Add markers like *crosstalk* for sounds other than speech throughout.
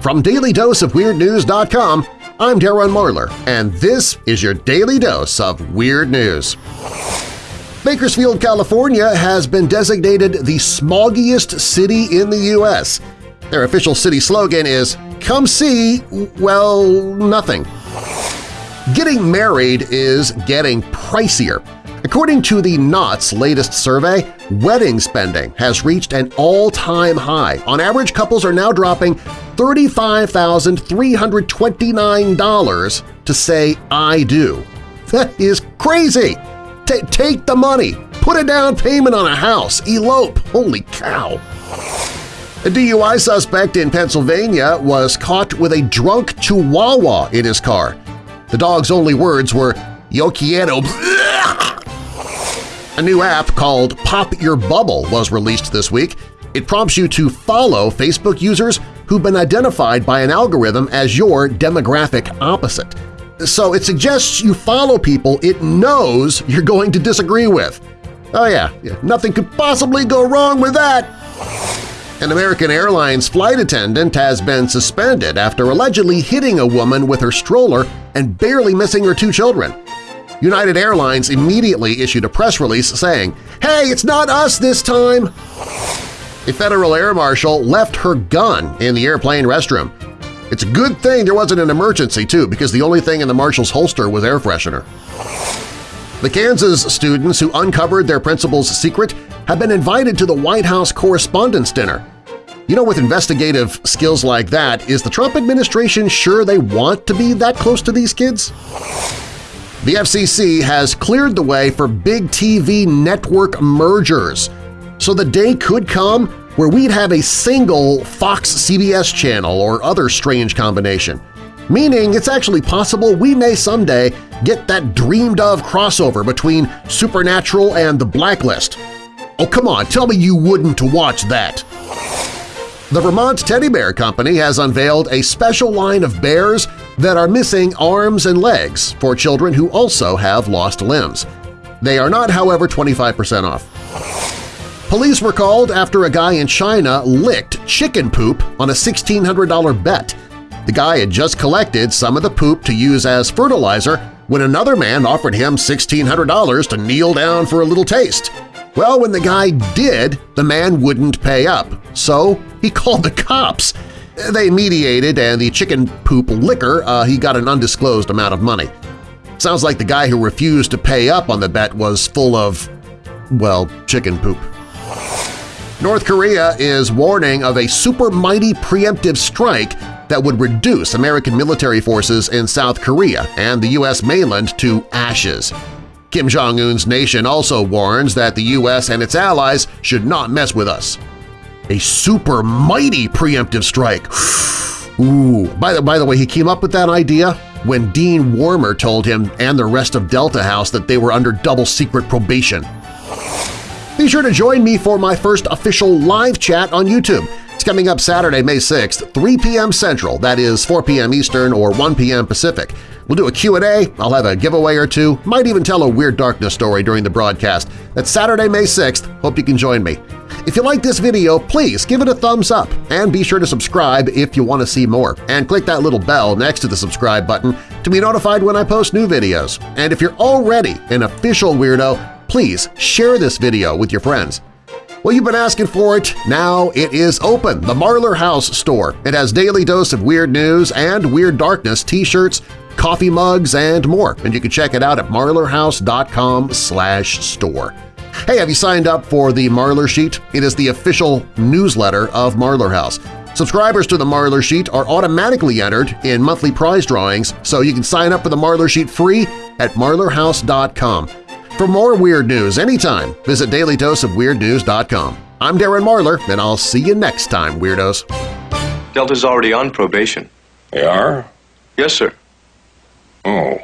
From DailyDoseOfWeirdNews.com, I'm Darren Marlar, and this is your Daily Dose of Weird News. Bakersfield, California has been designated the smoggiest city in the U.S. Their official city slogan is, come see, well, nothing. Getting married is getting pricier. According to the Knot's latest survey, wedding spending has reached an all-time high. On average, couples are now dropping $35,329 to say I do. That is crazy! T take the money! Put a down payment on a house! Elope! Holy cow! A DUI suspect in Pennsylvania was caught with a drunk chihuahua in his car. The dog's only words were, Yo quiero *laughs* a new app called Pop Your Bubble was released this week. It prompts you to follow Facebook users who've been identified by an algorithm as your demographic opposite. So it suggests you follow people it knows you're going to disagree with. Oh yeah, nothing could possibly go wrong with that! An American Airlines flight attendant has been suspended after allegedly hitting a woman with her stroller and barely missing her two children. United Airlines immediately issued a press release saying, "Hey, it's not us this time!" A federal air marshal left her gun in the airplane restroom. It's a good thing there wasn't an emergency, too, because the only thing in the marshal's holster was air freshener. The Kansas students who uncovered their principal's secret have been invited to the White House Correspondents' Dinner. You know, with investigative skills like that, is the Trump administration sure they want to be that close to these kids? The FCC has cleared the way for big TV network mergers, so the day could come where we'd have a single Fox-CBS channel or other strange combination, meaning it's actually possible we may someday get that dreamed-of crossover between Supernatural and The Blacklist. Oh, come on, tell me you wouldn't watch that! The Vermont Teddy Bear Company has unveiled a special line of bears that are missing arms and legs for children who also have lost limbs. They are not, however, 25% off. Police were called after a guy in China licked chicken poop on a $1,600 bet. The guy had just collected some of the poop to use as fertilizer when another man offered him $1,600 to kneel down for a little taste. Well, when the guy did, the man wouldn't pay up, so he *laughs* called the cops. They mediated, and the chicken poop licker uh, he got an undisclosed amount of money. Sounds like the guy who refused to pay up on the bet was full of, well, chicken poop. North Korea is warning of a super mighty preemptive strike that would reduce American military forces in South Korea and the U.S. mainland to ashes. Kim Jong-un's nation also warns that the U.S. and its allies should not mess with us. A super mighty preemptive strike! Ooh, by the, by the way, he came up with that idea when Dean Wormer told him and the rest of Delta House that they were under double-secret probation. Be sure to join me for my first official live chat on YouTube. It's coming up Saturday, May 6th, 3 p.m. Central, that is 4 p.m. Eastern or 1 p.m. Pacific. We'll do a Q&A, I'll have a giveaway or two, might even tell a Weird Darkness story during the broadcast. That's Saturday, May 6th. Hope you can join me. If you like this video, please give it a thumbs up and be sure to subscribe if you want to see more. And click that little bell next to the subscribe button to be notified when I post new videos. And if you're already an official weirdo, please share this video with your friends. Well, you've been asking for it. Now it is open, the Marlar House store. It has daily dose of weird news and Weird Darkness t-shirts, coffee mugs, and more, and you can check it out at marlarhouse.com store. Hey, have you signed up for the Marlar Sheet? It is the official newsletter of Marlar House. Subscribers to the Marlar Sheet are automatically entered in monthly prize drawings, so you can sign up for the Marlar Sheet free at marlarhouse.com. For more weird news anytime, visit dailydoseofweirdnews.com. I'm Darren Marlar, and I'll see you next time, Weirdos. Delta's already on probation. They are? Yes, sir. Oh.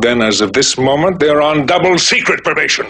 Then as of this moment, they're on double secret probation.